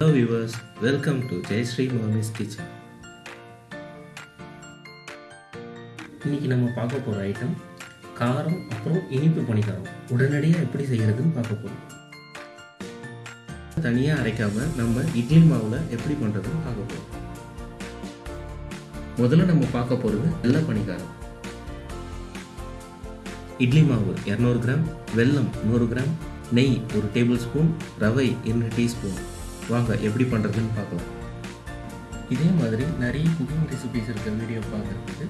Hello viewers welcome to Jayashree Mami's kitchen இன்னைக்கு நம்ம பார்க்க போகிற ஐட்டம் காரம் அப்புறம் இனிப்பு பணிக்காரம். உடனடியாக எப்படி செய்கிறதுன்னு பார்க்க போகிறோம் தனியாக அரைக்காமல் நம்ம இட்லி மாவில் எப்படி பண்ணுறதுன்னு பார்க்க போகிறோம் முதல்ல நம்ம பார்க்க போகிறது வெள்ளை பணிக்காரம். இட்லி மாவு இரநூறு கிராம் வெல்லம் நூறு கிராம் நெய் ஒரு டேபிள் ஸ்பூன் ரவை இரண்டு டீஸ்பூன் வாங்க எப்படி பண்ணுறதுன்னு பார்க்கலாம். இதே மாதிரி நிறைய குக்கிங் ரெசிபிஸ் இருக்க வீடியோ பார்க்குறதுக்கு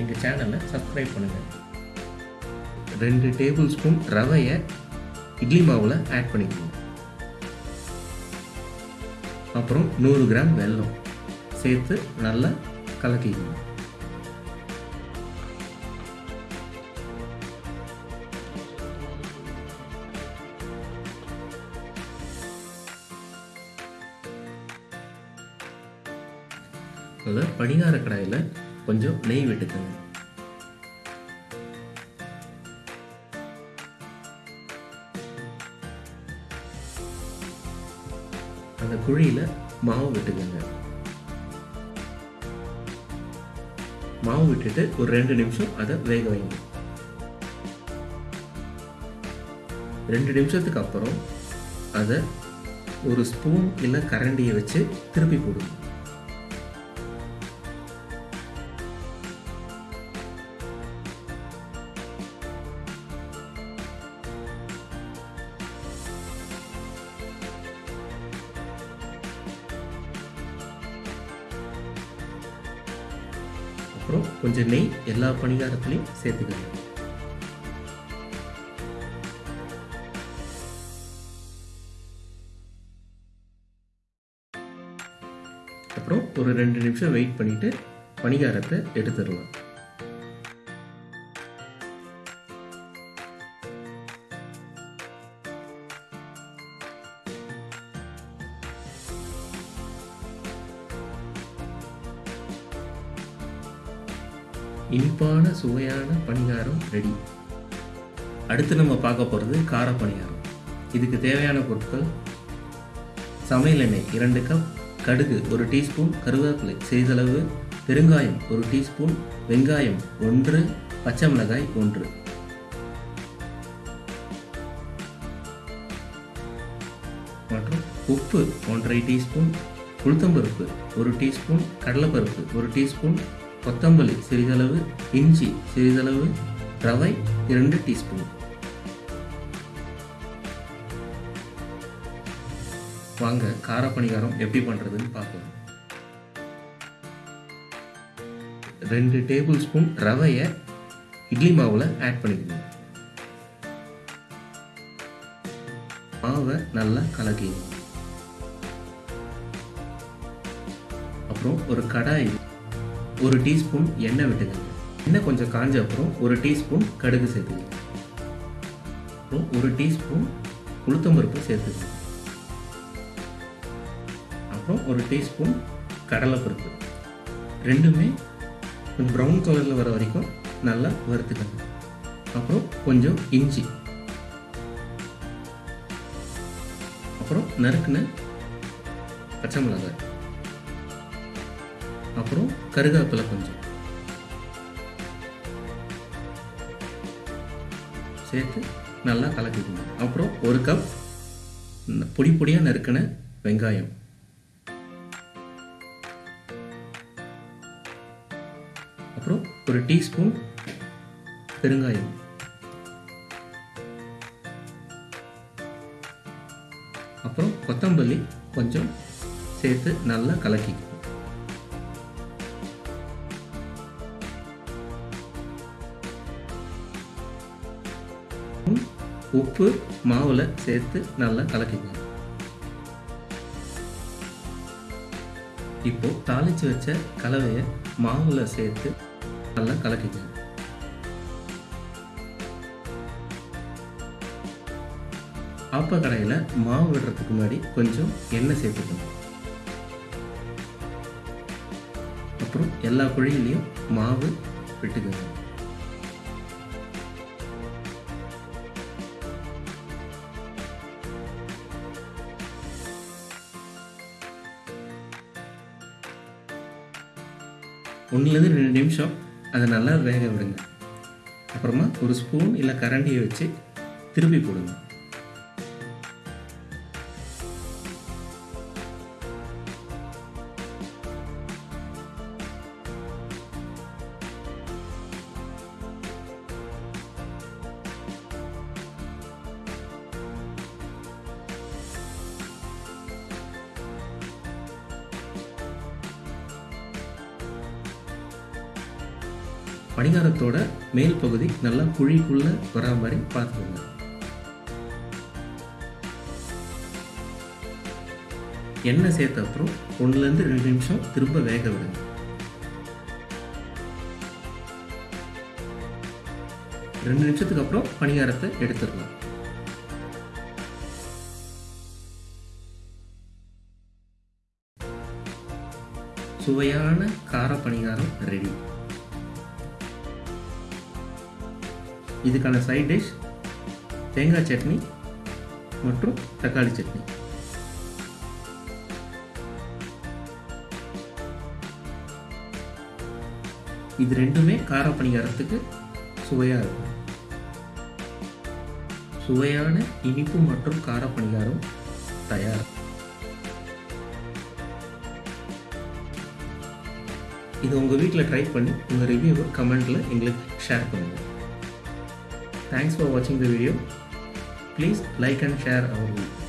எங்கள் சேனலை சப்ஸ்கிரைப் பண்ணுங்கள் ரெண்டு டேபிள் ஸ்பூன் ரவையை இட்லி மாவில் ஆட் பண்ணிக்கணும் அப்புறம் நூறு கிராம் வெல்லம் சேர்த்து நல்லா கலக்கிக்கணும் அதில் பணிகார கடாயில் கொஞ்சம் நெய் விட்டுக்கோங்க. அந்த குழியில் மாவு விட்டுக்கோங்க. மாவு விட்டுட்டு ஒரு ரெண்டு நிமிஷம் அதை வேக வைங்க. ரெண்டு நிமிஷத்துக்கு அப்புறம் அதை ஒரு ஸ்பூன் இல்லை கரண்டியை வச்சு திருப்பி போடுங்க. அப்புறம் கொஞ்சம் நெய் எல்லா பணிகாரத்துலையும் சேர்த்துக்கலாம். அப்புறம் ஒரு ரெண்டு நிமிஷம் வெயிட் பண்ணிட்டு பணிகாரத்தை எடுத்துடலாம். இனிப்பான சுவையான பணிகாரம் ரெடி அடுத்து நம்ம பார்க்க போகிறது கார பணிகாரம் இதுக்கு தேவையான பொருட்கள் சமையல் எண்ணெய் இரண்டு கப் கடுகு ஒரு டீஸ்பூன் கருவேப்பிலை சிறிதளவு பெருங்காயம் ஒரு டீஸ்பூன் வெங்காயம் ஒன்று பச்சை மிளகாய் ஒன்று. மற்றும் உப்பு ஒன்றரை டீஸ்பூன் உளுத்தம்பருப்பு ஒரு டீஸ்பூன் கடலைப்பருப்பு ஒரு டீஸ்பூன் கொத்தமல்லி சிறிதளவு இஞ்சி சிறிதளவு ரவை இரண்டு டீஸ்பூன். வாங்க கார பணிகாரம் எப்படி பண்ணுறதுன்னு பார்ப்போம். ரெண்டு டேபிள் ஸ்பூன் ரவையை இட்லி மாவில் ஆட் பண்ணிக்கணும். மாவை நல்லா கலக்கிக்கணும் அப்புறம் ஒரு கடாய் ஒரு டீஸ்பூன் எண்ணெய் விட்டுக்கங்க. எண்ணெய் கொஞ்சம் காஞ்ச அப்புறம் ஒரு டீஸ்பூன் கடுகு சேர்த்துக்கங்க. அப்புறம் ஒரு டீஸ்பூன் உளுத்தம்பருப்பு சேர்த்துக்கங்க. அப்புறம் ஒரு டீஸ்பூன் கடலைப்பருப்பு. ரெண்டுமே ப்ரௌன் கலரில் வர வரைக்கும் நல்லா வறுத்துக்கோங்க. அப்புறம் கொஞ்சம் இஞ்சி. அப்புறம் நறுக்குன பச்சை மிளகாய். அப்புறம் கருவேப்பிலை கொஞ்சம். சேர்த்து நல்லா கலக்கிக்கணும் அப்புறம் ஒரு கப் பொடி பொடியாக நறுக்கின வெங்காயம். அப்புறம் ஒரு டீஸ்பூன் பெருங்காயம். அப்புறம் கொத்தமல்லி கொஞ்சம் சேர்த்து நல்லா கலக்கிக்கணும் உப்பு மாவில் சேர்த்து நல்லா கலக்கிக்கணும் இப்போ தாளிச்சு வச்ச கலவையை மாவில் சேர்த்து நல்லா கலக்கிக்கணும் ஆப்ப கடையில் மாவு விடுறதுக்கு முன்னாடி கொஞ்சம் எண்ணெய் சேர்த்துக்கணும் அப்புறம் எல்லா குழியிலையும் மாவு விட்டுக்கணும் ஒன்றுலேருந்து ரெண்டு நிமிஷம் அதை நல்லா வேக விடுங்க. அப்புறமா ஒரு ஸ்பூன் இல்லை கரண்டியை வச்சு திருப்பி போடுங்க. பணிகாரத்தோட மேல் பகுதி நல்லா குழிக்குள்ளே வரா மாதிரி பார்த்துக்கோங்க. எண்ணெய் சேர்த்த அப்புறம் ஒன்றுலேருந்து ரெண்டு நிமிஷம் திரும்ப வேக விடுங்க. ரெண்டு நிமிஷத்துக்கு அப்புறம் பணிகாரத்தை எடுத்துடலாம். சுவையான கார பணிகாரம் ரெடி இதுக்கான சைட் டிஷ் தேங்காய் சட்னி மற்றும் தக்காளி சட்னி. இது ரெண்டுமே கார பணிகாரத்துக்கு சுவையாக இருக்கும். சுவையான இனிப்பு மற்றும் கார பணிகாரம் தயார். இதை உங்கள் வீட்டில் ட்ரை பண்ணி உங்கள் ரிவ்யூவை கமெண்ட்டில் எங்களுக்கு ஷேர் பண்ணுங்கள் Thanks for watching the video. Please like and share our video.